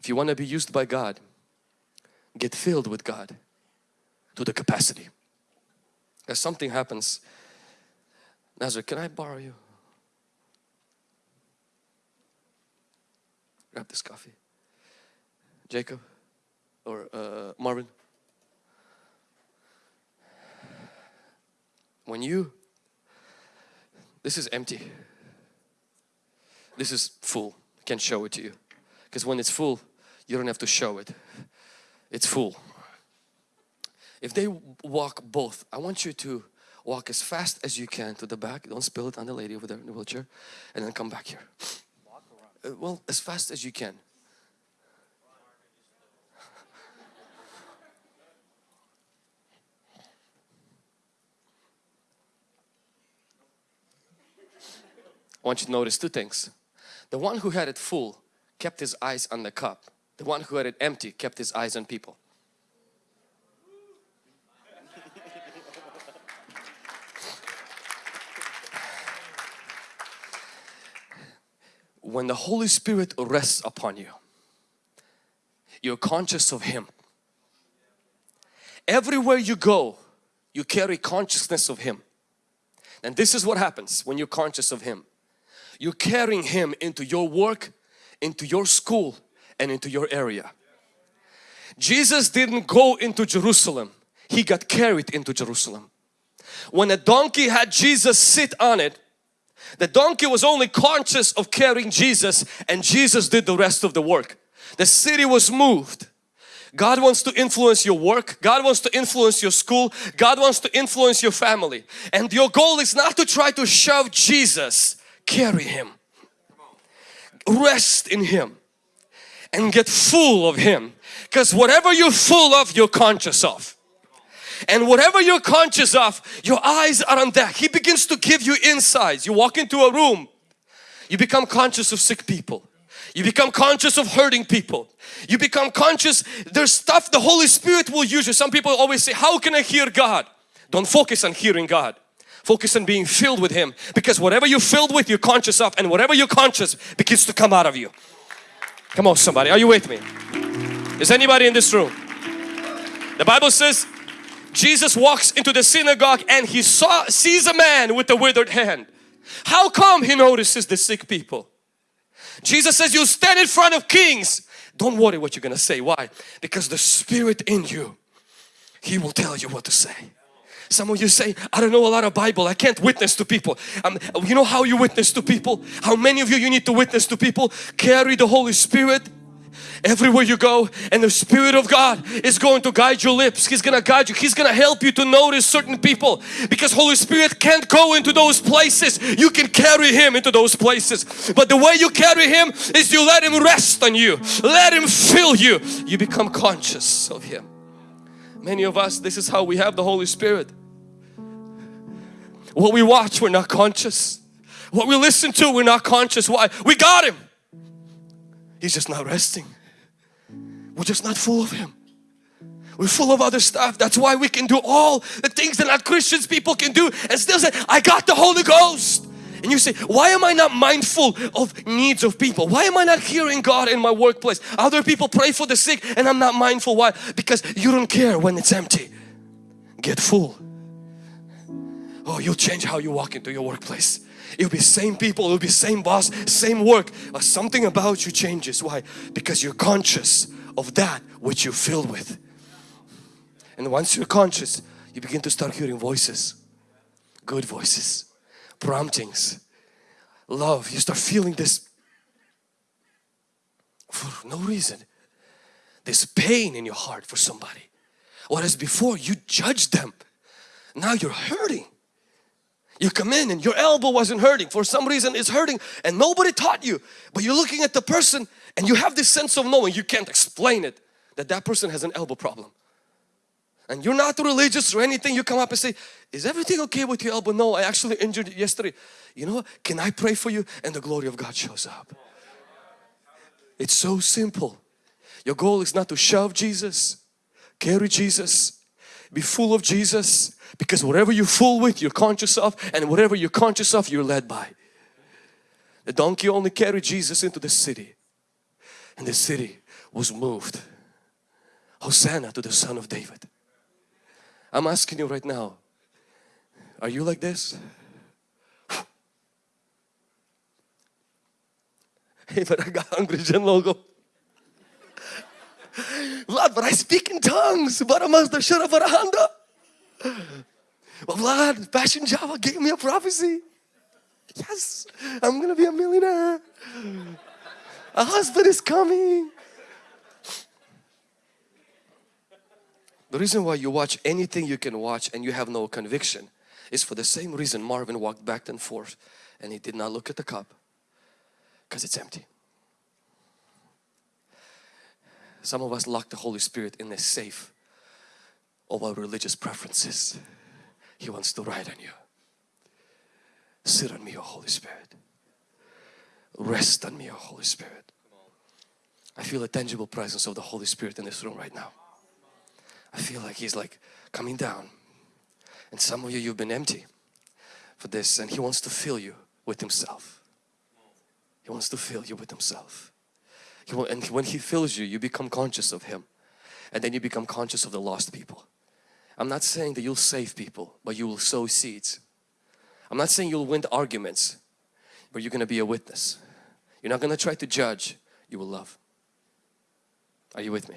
If you want to be used by God, get filled with God to the capacity. As something happens, Nazareth, can I borrow you? Grab this coffee. Jacob or uh, Marvin. When you, this is empty. This is full. I can show it to you. Because when it's full, you don't have to show it. It's full. If they walk both, I want you to walk as fast as you can to the back. Don't spill it on the lady over there in the wheelchair. And then come back here. Uh, well, as fast as you can. I want you to notice two things. The one who had it full kept his eyes on the cup. The one who had it empty kept his eyes on people. when the Holy Spirit rests upon you, you're conscious of Him. Everywhere you go, you carry consciousness of Him. And this is what happens when you're conscious of Him. You're carrying Him into your work, into your school and into your area. Jesus didn't go into Jerusalem. He got carried into Jerusalem. When a donkey had Jesus sit on it, the donkey was only conscious of carrying Jesus and Jesus did the rest of the work. The city was moved. God wants to influence your work. God wants to influence your school. God wants to influence your family. And your goal is not to try to shove Jesus. Carry Him. Rest in Him. And get full of Him. Because whatever you're full of, you're conscious of. And whatever you're conscious of your eyes are on that. He begins to give you insights. You walk into a room you become conscious of sick people. You become conscious of hurting people. You become conscious there's stuff the Holy Spirit will use you. Some people always say how can I hear God? Don't focus on hearing God. Focus on being filled with Him. Because whatever you're filled with you're conscious of and whatever you're conscious begins to come out of you come on somebody are you with me is anybody in this room the Bible says Jesus walks into the synagogue and he saw sees a man with a withered hand. How come he notices the sick people? Jesus says you stand in front of kings. Don't worry what you're gonna say. Why? Because the spirit in you, he will tell you what to say. Some of you say, I don't know a lot of Bible. I can't witness to people. Um, you know how you witness to people? How many of you you need to witness to people? Carry the Holy Spirit everywhere you go and the Spirit of God is going to guide your lips. He's going to guide you. He's going to help you to notice certain people because Holy Spirit can't go into those places. You can carry Him into those places. But the way you carry Him is you let Him rest on you. Let Him fill you. You become conscious of Him. Many of us, this is how we have the Holy Spirit. What we watch, we're not conscious. What we listen to, we're not conscious. Why? We got Him. He's just not resting. We're just not full of Him. We're full of other stuff. That's why we can do all the things that not Christians people can do and still say, I got the Holy Ghost. And you say, why am I not mindful of needs of people? Why am I not hearing God in my workplace? Other people pray for the sick and I'm not mindful. Why? Because you don't care when it's empty. Get full. Oh, you'll change how you walk into your workplace. It'll be same people, it'll be same boss, same work. But something about you changes. Why? Because you're conscious of that which you're filled with. And once you're conscious, you begin to start hearing voices, good voices, promptings, love. You start feeling this for no reason. This pain in your heart for somebody. Whereas before you judged them, now you're hurting. You come in and your elbow wasn't hurting. For some reason it's hurting and nobody taught you. But you're looking at the person and you have this sense of knowing, you can't explain it, that that person has an elbow problem. And you're not religious or anything, you come up and say, is everything okay with your elbow? No, I actually injured it yesterday. You know? Can I pray for you? And the glory of God shows up. It's so simple. Your goal is not to shove Jesus, carry Jesus, be full of Jesus because whatever you're full with you're conscious of and whatever you're conscious of you're led by. The donkey only carried Jesus into the city and the city was moved. Hosanna to the son of David. I'm asking you right now, are you like this? Hey, but I got hungry, Logo. Lord, but I speak in tongues. But Vlad, Passion Java gave me a prophecy. Yes, I'm gonna be a millionaire. A husband is coming. The reason why you watch anything you can watch and you have no conviction is for the same reason Marvin walked back and forth and he did not look at the cup because it's empty. Some of us lock the Holy Spirit in a safe of our religious preferences. He wants to ride on you. Sit on me, O Holy Spirit. Rest on me, O Holy Spirit. I feel a tangible presence of the Holy Spirit in this room right now. I feel like He's like coming down. And some of you, you've been empty for this and He wants to fill you with Himself. He wants to fill you with Himself. And when He fills you, you become conscious of Him. And then you become conscious of the lost people. I'm not saying that you'll save people, but you will sow seeds. I'm not saying you'll win arguments, but you're going to be a witness. You're not going to try to judge, you will love. Are you with me?